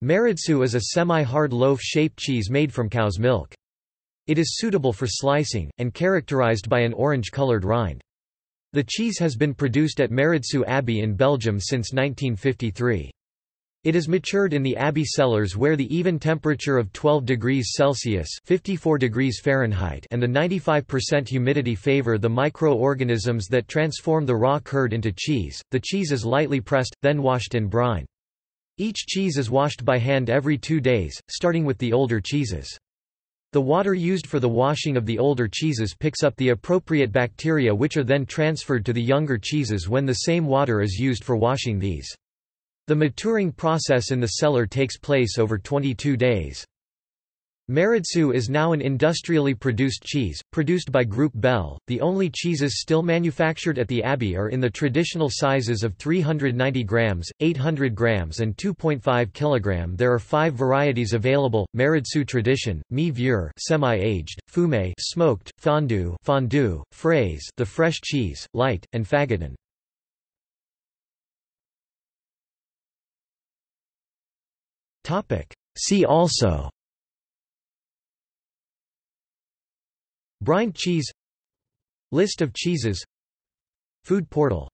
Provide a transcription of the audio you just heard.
Maredsous is a semi-hard loaf-shaped cheese made from cow's milk. It is suitable for slicing, and characterized by an orange-colored rind. The cheese has been produced at Maredsous Abbey in Belgium since 1953. It is matured in the abbey cellars where the even temperature of 12 degrees Celsius 54 degrees Fahrenheit and the 95% humidity favor the microorganisms that transform the raw curd into cheese. The cheese is lightly pressed, then washed in brine. Each cheese is washed by hand every two days, starting with the older cheeses. The water used for the washing of the older cheeses picks up the appropriate bacteria which are then transferred to the younger cheeses when the same water is used for washing these. The maturing process in the cellar takes place over 22 days. Maredsous is now an industrially produced cheese, produced by Groupe Bel. The only cheeses still manufactured at the Abbey are in the traditional sizes of 390 grams, 800 grams, and 2.5 kg. There are five varieties available: Maredsous Tradition, Mi Vieux, semi-aged, Fumé, smoked, Fondue, fondue, Fraise, the fresh cheese, light, and Fagotton. Topic. See also. Brined cheese. List of cheeses. Food portal